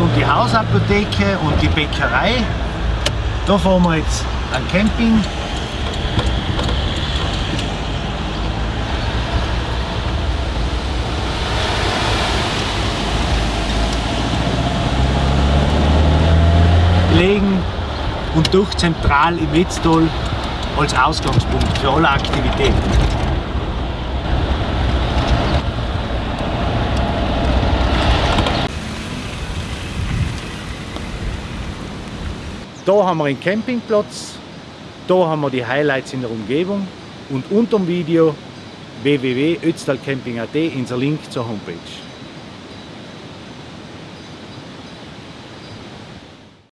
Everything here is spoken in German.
und die Hausapotheke und die Bäckerei. Da fahren wir jetzt an Camping. Legen und durch zentral im Wetztal als Ausgangspunkt für alle Aktivitäten. Da haben wir einen Campingplatz, da haben wir die Highlights in der Umgebung und unter dem Video www.ötztalcamping.at unser Link zur Homepage.